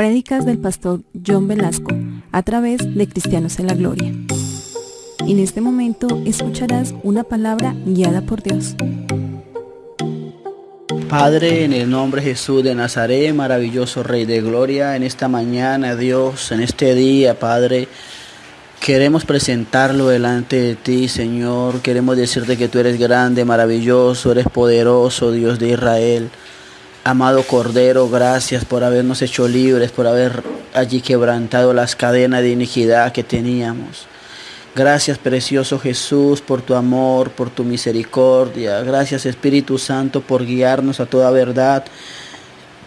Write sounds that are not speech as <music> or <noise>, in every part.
Prédicas del pastor John Velasco a través de Cristianos en la Gloria. En este momento escucharás una palabra guiada por Dios. Padre, en el nombre de Jesús de Nazaret, maravilloso Rey de Gloria, en esta mañana, Dios, en este día, Padre, queremos presentarlo delante de ti, Señor. Queremos decirte que tú eres grande, maravilloso, eres poderoso, Dios de Israel. Amado Cordero, gracias por habernos hecho libres, por haber allí quebrantado las cadenas de iniquidad que teníamos. Gracias, precioso Jesús, por tu amor, por tu misericordia. Gracias, Espíritu Santo, por guiarnos a toda verdad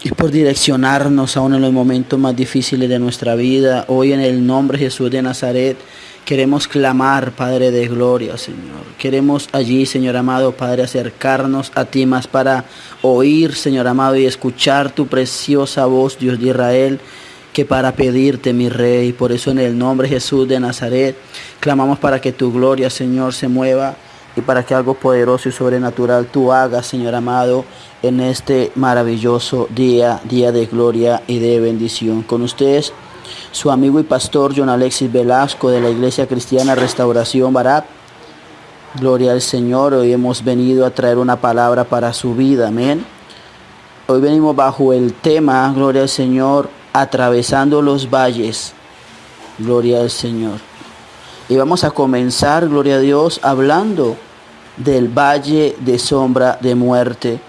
y por direccionarnos aún en los momentos más difíciles de nuestra vida. Hoy en el nombre de Jesús de Nazaret queremos clamar, Padre de Gloria, Señor. Queremos allí, Señor amado, Padre, acercarnos a ti más para oír, Señor amado, y escuchar tu preciosa voz, Dios de Israel que para pedirte, mi Rey. Por eso en el nombre de Jesús de Nazaret, clamamos para que tu gloria, Señor, se mueva y para que algo poderoso y sobrenatural tú hagas, Señor amado, en este maravilloso día, día de gloria y de bendición. Con ustedes, su amigo y pastor John Alexis Velasco de la Iglesia Cristiana Restauración Barat. Gloria al Señor, hoy hemos venido a traer una palabra para su vida, amén. Hoy venimos bajo el tema, gloria al Señor, atravesando los valles. Gloria al Señor. Y vamos a comenzar, gloria a Dios, hablando del valle de sombra de muerte.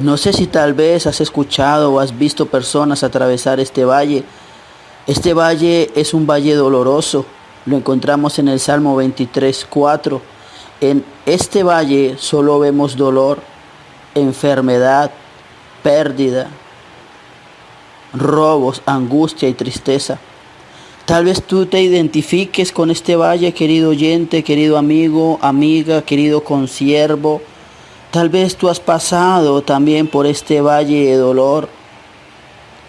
No sé si tal vez has escuchado o has visto personas atravesar este valle. Este valle es un valle doloroso. Lo encontramos en el Salmo 23, 4. En este valle solo vemos dolor, enfermedad, pérdida, robos, angustia y tristeza. Tal vez tú te identifiques con este valle, querido oyente, querido amigo, amiga, querido consiervo. Tal vez tú has pasado también por este valle de dolor.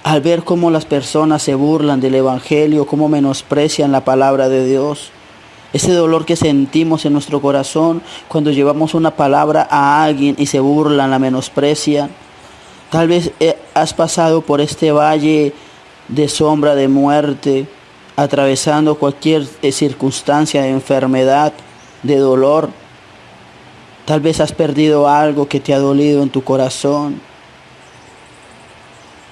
Al ver cómo las personas se burlan del Evangelio, cómo menosprecian la palabra de Dios. Ese dolor que sentimos en nuestro corazón cuando llevamos una palabra a alguien y se burlan, la menosprecian. Tal vez eh, has pasado por este valle de sombra de muerte, atravesando cualquier eh, circunstancia de enfermedad, de dolor. Tal vez has perdido algo que te ha dolido en tu corazón.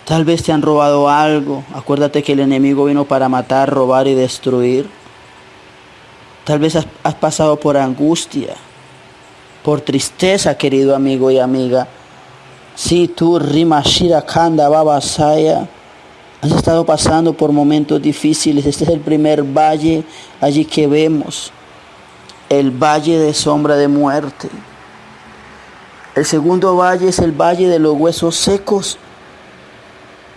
Tal vez te han robado algo. Acuérdate que el enemigo vino para matar, robar y destruir. Tal vez has, pasado por angustia, por tristeza, querido amigo y amiga. Si tú, Rimashira Kanda Babasaya, has estado pasando por momentos difíciles, este es el primer valle allí que vemos, el valle de sombra de muerte. El segundo valle es el valle de los huesos secos.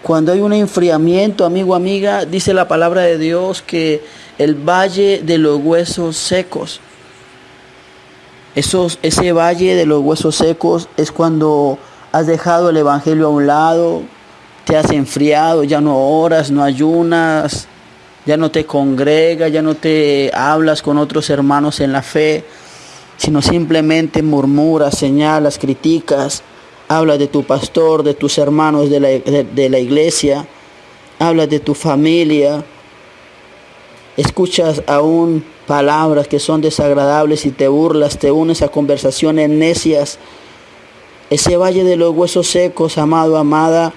Cuando hay un enfriamiento, amigo, amiga, dice la palabra de Dios que el valle de los huesos secos. Esos, ese valle de los huesos secos es cuando has dejado el Evangelio a un lado, te has enfriado, ya no oras, no ayunas, ya no te congregas, ya no te hablas con otros hermanos en la fe, sino simplemente murmuras, señalas, criticas, hablas de tu pastor, de tus hermanos de la, de la iglesia, hablas de tu familia, escuchas aún palabras que son desagradables y te burlas, te unes a conversaciones necias. Ese valle de los huesos secos, amado, amada,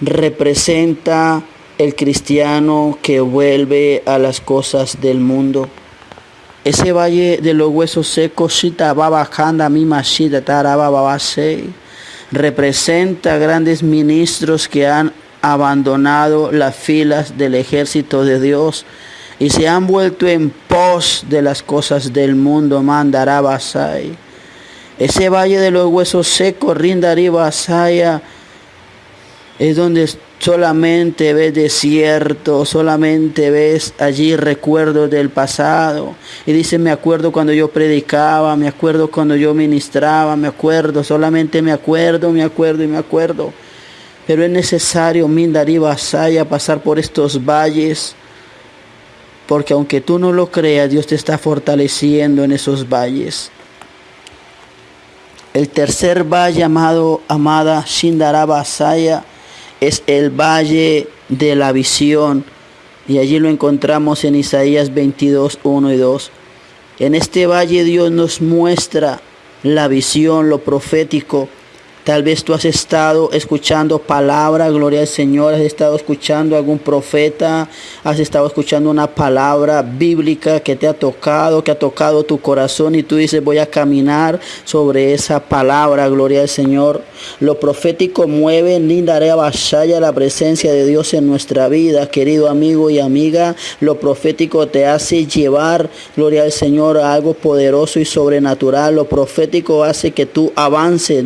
representa el cristiano que vuelve a las cosas del mundo. Ese valle de los huesos secos, representa grandes ministros que han abandonado las filas del ejército de Dios y se han vuelto en pos de las cosas del mundo. Mandarabasai. Ese valle de los huesos secos, Rindariba Saya, es donde solamente ves desierto, solamente ves allí recuerdos del pasado. Y dice, me acuerdo cuando yo predicaba, me acuerdo cuando yo ministraba, me acuerdo, solamente me acuerdo, me acuerdo y me acuerdo. Pero es necesario, Mindariba Saya, pasar por estos valles. Porque aunque tú no lo creas, Dios te está fortaleciendo en esos valles. El tercer valle llamado amada Shindarabasaya es el valle de la visión. Y allí lo encontramos en Isaías 22, 1 y 2. En este valle Dios nos muestra la visión, lo profético, Tal vez tú has estado escuchando palabra, gloria al Señor, has estado escuchando algún profeta, has estado escuchando una palabra bíblica que te ha tocado, que ha tocado tu corazón y tú dices voy a caminar sobre esa palabra, gloria al Señor. Lo profético mueve, lindaré vasalla la presencia de Dios en nuestra vida, querido amigo y amiga. Lo profético te hace llevar, gloria al Señor, a algo poderoso y sobrenatural. Lo profético hace que tú avances,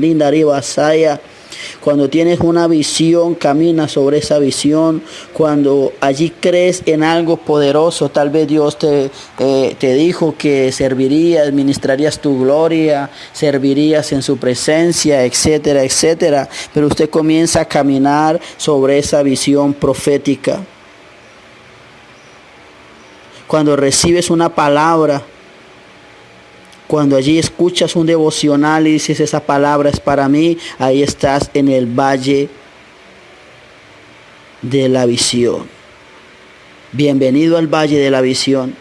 cuando tienes una visión, camina sobre esa visión. Cuando allí crees en algo poderoso, tal vez Dios te, eh, te dijo que servirías, ministrarías tu gloria, servirías en su presencia, etcétera, etcétera. Pero usted comienza a caminar sobre esa visión profética. Cuando recibes una palabra, cuando allí escuchas un devocional y dices esa palabra es para mí, ahí estás en el valle de la visión. Bienvenido al valle de la visión.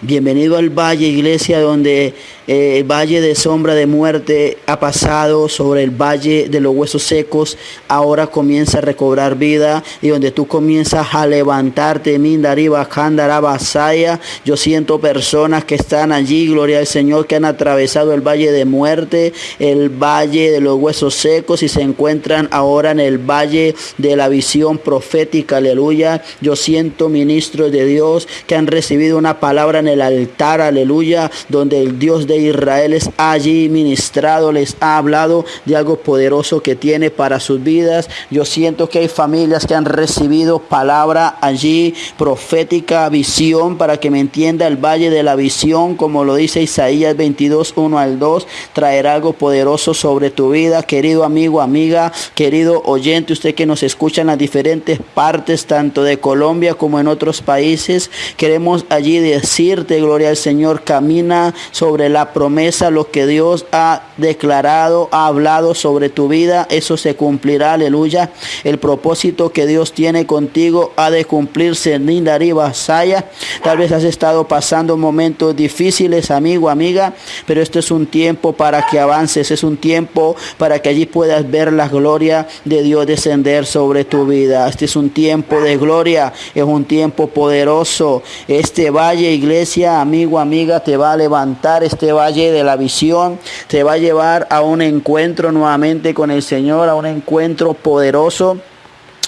Bienvenido al valle, iglesia, donde eh, valle de sombra de muerte ha pasado sobre el valle de los huesos secos. Ahora comienza a recobrar vida y donde tú comienzas a levantarte, Mindariba, Basaya. Yo siento personas que están allí, gloria al Señor, que han atravesado el valle de muerte, el valle de los huesos secos y se encuentran ahora en el valle de la visión profética. Aleluya. Yo siento ministros de Dios que han recibido una palabra el altar, aleluya, donde el Dios de Israel es allí ministrado, les ha hablado de algo poderoso que tiene para sus vidas. Yo siento que hay familias que han recibido palabra allí, profética, visión, para que me entienda el valle de la visión, como lo dice Isaías 22, 1 al 2, traerá algo poderoso sobre tu vida, querido amigo, amiga, querido oyente, usted que nos escucha en las diferentes partes, tanto de Colombia como en otros países, queremos allí decir gloria al Señor, camina sobre la promesa, lo que Dios ha declarado, ha hablado sobre tu vida, eso se cumplirá, aleluya. El propósito que Dios tiene contigo ha de cumplirse Nindariba Saya. Tal vez has estado pasando momentos difíciles, amigo, amiga, pero este es un tiempo para que avances, es un tiempo para que allí puedas ver la gloria de Dios descender sobre tu vida. Este es un tiempo de gloria, es un tiempo poderoso. Este valle, iglesia, amigo, amiga, te va a levantar este valle de la visión, te va a llevar a un encuentro nuevamente con el Señor, a un encuentro poderoso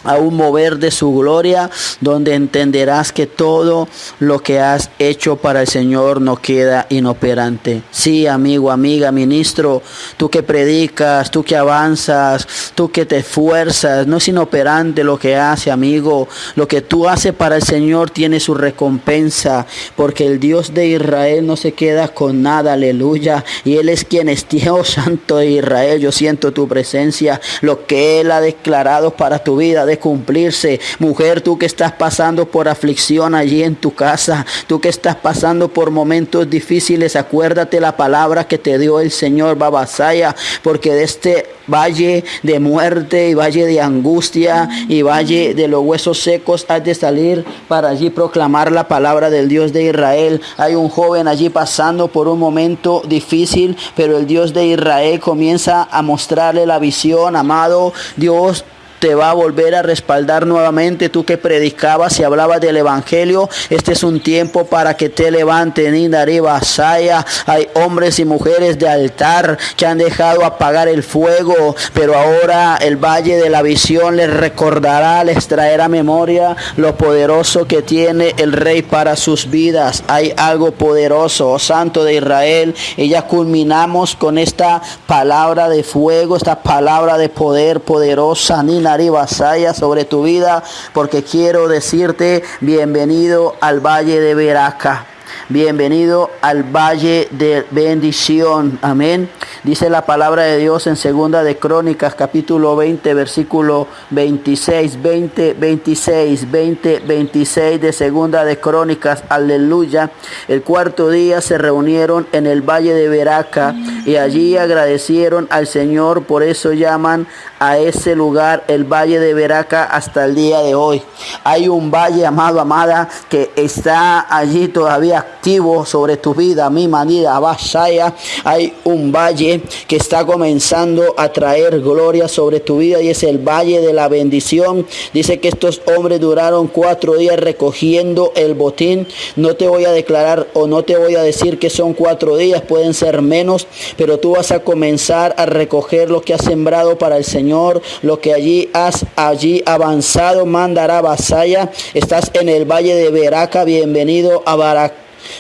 a un mover de su gloria, donde entenderás que todo lo que has hecho para el Señor no queda inoperante. Sí, amigo, amiga, ministro, tú que predicas, tú que avanzas, tú que te esfuerzas, no es inoperante lo que hace, amigo. Lo que tú haces para el Señor tiene su recompensa, porque el Dios de Israel no se queda con nada, aleluya. Y Él es quien es Dios <laughs> Santo de Israel. Yo siento tu presencia, lo que Él ha declarado para tu vida cumplirse. Mujer, tú que estás pasando por aflicción allí en tu casa, tú que estás pasando por momentos difíciles, acuérdate la palabra que te dio el Señor Babasaya, porque de este valle de muerte y valle de angustia y valle de los huesos secos has de salir para allí proclamar la palabra del Dios de Israel. Hay un joven allí pasando por un momento difícil, pero el Dios de Israel comienza a mostrarle la visión, amado Dios te va a volver a respaldar nuevamente. Tú que predicabas y hablabas del Evangelio, este es un tiempo para que te levanten. Saya. Hay hombres y mujeres de altar que han dejado apagar el fuego, pero ahora el valle de la visión les recordará, les traerá memoria lo poderoso que tiene el rey para sus vidas. Hay algo poderoso, oh Santo de Israel. Y ya culminamos con esta palabra de fuego, esta palabra de poder poderosa. Nina Vasaya sobre tu vida, porque quiero decirte bienvenido al Valle de Veraca. Bienvenido al valle de bendición. Amén. Dice la palabra de Dios en segunda de Crónicas capítulo 20 versículo 26, 20, 26, 20, 26 de segunda de Crónicas. Aleluya. El cuarto día se reunieron en el valle de Veraca y allí agradecieron al Señor. Por eso llaman a ese lugar, el valle de Veraca, hasta el día de hoy. Hay un valle, amado, amada, que está allí todavía activo sobre tu vida, mi manida, Basaya. Hay un valle que está comenzando a traer gloria sobre tu vida y es el valle de la bendición. Dice que estos hombres duraron cuatro días recogiendo el botín. No te voy a declarar o no te voy a decir que son cuatro días, pueden ser menos, pero tú vas a comenzar a recoger lo que has sembrado para el Señor, lo que allí has allí avanzado, mandará vasalla. Estás en el valle de Veraca, bienvenido a Baraca.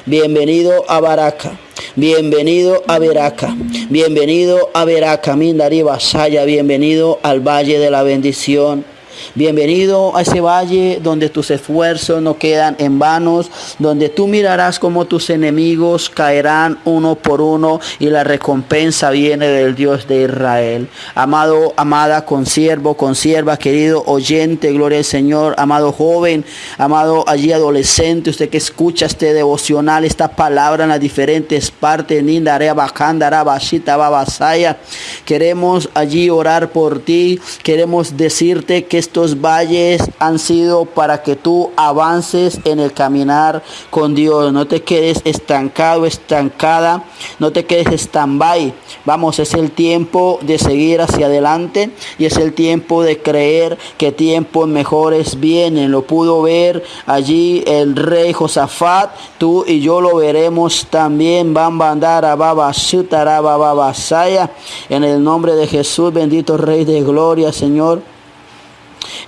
Bienvenido a Baraca. Bienvenido a Veraca. Bienvenido a Veraca, Mindari Vasaya. Bienvenido al Valle de la Bendición. Bienvenido a ese valle donde tus esfuerzos no quedan en vanos, donde tú mirarás como tus enemigos caerán uno por uno y la recompensa viene del Dios de Israel. Amado, amada, consiervo, consierva, querido oyente, gloria al Señor, amado joven, amado allí adolescente, usted que escucha este devocional, esta palabra en las diferentes partes, Nindarea, Bajandara, Bashita, Babasaya. Queremos allí orar por ti, queremos decirte que estos valles han sido para que tú avances en el caminar con Dios. No te quedes estancado, estancada. No te quedes stand-by. Vamos, es el tiempo de seguir hacia adelante y es el tiempo de creer que tiempos mejores vienen. Lo pudo ver allí el rey Josafat. Tú y yo lo veremos también. Van a andar a Baba En el nombre de Jesús, bendito Rey de Gloria, Señor.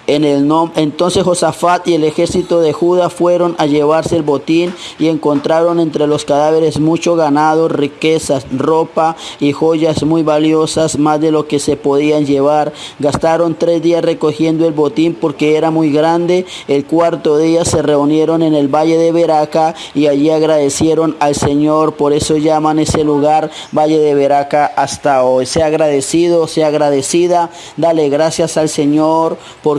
En el entonces Josafat y el ejército de Judá fueron a llevarse el botín y encontraron entre los cadáveres mucho ganado, riquezas, ropa y joyas muy valiosas, más de lo que se podían llevar. Gastaron tres días recogiendo el botín porque era muy grande. El cuarto día se reunieron en el valle de Veraca y allí agradecieron al Señor. Por eso llaman ese lugar Valle de Veraca hasta hoy. Sea agradecido, sea agradecida. Dale gracias al Señor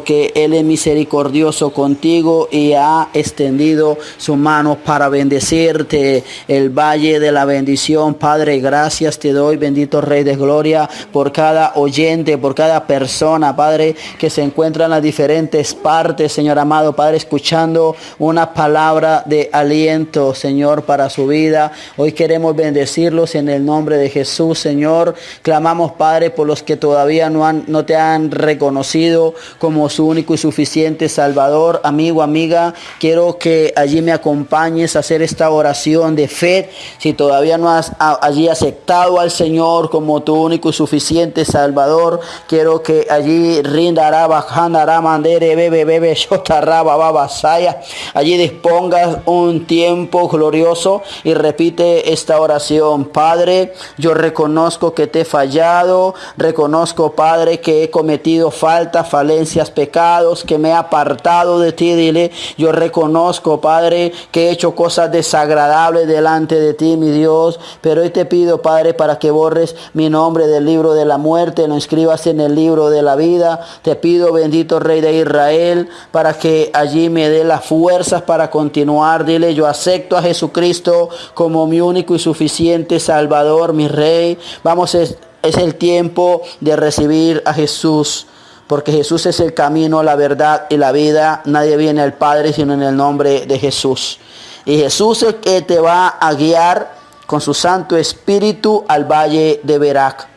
Él es misericordioso contigo y ha extendido su mano para bendecirte. El valle de la bendición, Padre, gracias te doy, bendito Rey de Gloria, por cada oyente, por cada persona, Padre, que se encuentra en las diferentes partes, Señor amado, Padre, escuchando una palabra de aliento, Señor, para su vida. Hoy queremos bendecirlos en el nombre de Jesús, Señor. Clamamos, Padre, por los que todavía no, han, no te han reconocido como su único y suficiente Salvador. Amigo, amiga, quiero que allí me acompañes a hacer esta oración de fe. Si todavía no has allí aceptado al Señor como tu único y suficiente Salvador, quiero que allí rindará, bajandará, mandere, bebe, bebe, <laughs> babasaya. Allí dispongas un tiempo glorioso y repite esta oración. Padre, yo reconozco que te he fallado. Reconozco, Padre, que he cometido faltas, falencias, pecados, que me he apartado de ti. Dile, yo reconozco, Padre, que he hecho cosas desagradables delante de ti, mi Dios. Pero hoy te pido, Padre, para que borres mi nombre del libro de la muerte, lo escribas en el libro de la vida. Te pido, bendito Rey de Israel, para que allí me dé las fuerzas para continuar. Dile, yo acepto a Jesucristo como mi único y suficiente Salvador, mi Rey. Vamos, es, es el tiempo de recibir a Jesús porque Jesús es el camino, la verdad y la vida. Nadie viene al Padre sino en el nombre de Jesús. Y Jesús es el que te va a guiar con su Santo Espíritu al valle de Berac.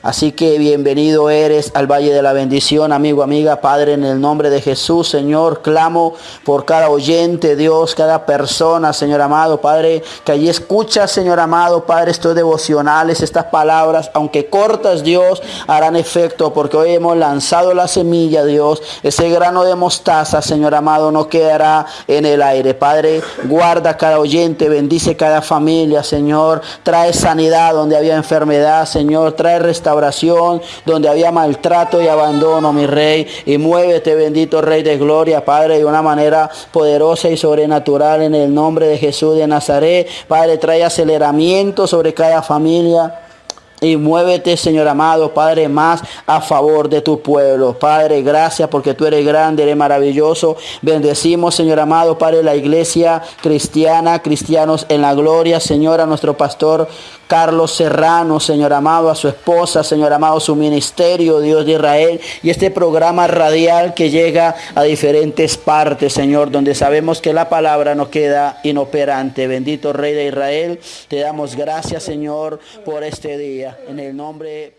Así que bienvenido eres al Valle de la Bendición, amigo, amiga, Padre, en el nombre de Jesús, Señor, clamo por cada oyente, Dios, cada persona, Señor amado, Padre, que allí escucha, Señor amado, Padre, estos devocionales, estas palabras, aunque cortas, Dios, harán efecto, porque hoy hemos lanzado la semilla, Dios, ese grano de mostaza, Señor amado, no quedará en el aire. Padre, guarda cada oyente, bendice cada familia, Señor, trae sanidad donde había enfermedad, Señor, trae restauración oración, donde había maltrato y abandono, mi rey. Y muévete, bendito Rey de Gloria, Padre, de una manera poderosa y sobrenatural en el nombre de Jesús de Nazaret. Padre, trae aceleramiento sobre cada familia. Y muévete, Señor amado, Padre, más a favor de tu pueblo. Padre, gracias porque tú eres grande, eres maravilloso. Bendecimos, Señor amado, Padre, la iglesia cristiana, cristianos en la gloria, Señor, a nuestro pastor Carlos Serrano, Señor amado, a su esposa, Señor amado, su ministerio, Dios de Israel, y este programa radial que llega a diferentes partes, Señor, donde sabemos que la palabra no queda inoperante. Bendito Rey de Israel, te damos gracias, Señor, por este día. En el nombre